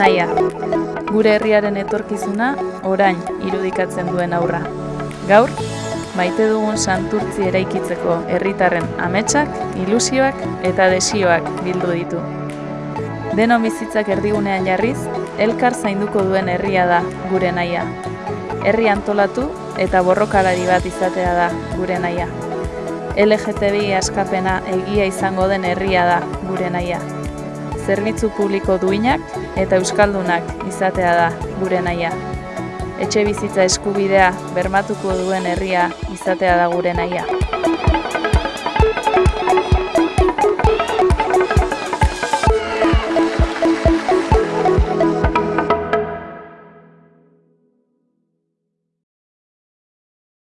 Naia, gure herriaren etorkizuna orain irudikatzen duen aurra. Gaur, maite dugun santurtzi eraikitzeko herritarren ametsak, ilusioak eta desioak bildu ditu. Denon bizitzak erdigunean jarriz, elkar zainduko duen herria da gure naia. Herri antolatu eta borrokalari bat izatea da gure naia. LGTBI askapena egia izango den herria da gure naia. Zerbitzu publiko duinak eta euskaldunak izatea da gure naia. Etxe bizitza eskubidea bermatuko duen herria izatea da gure naia.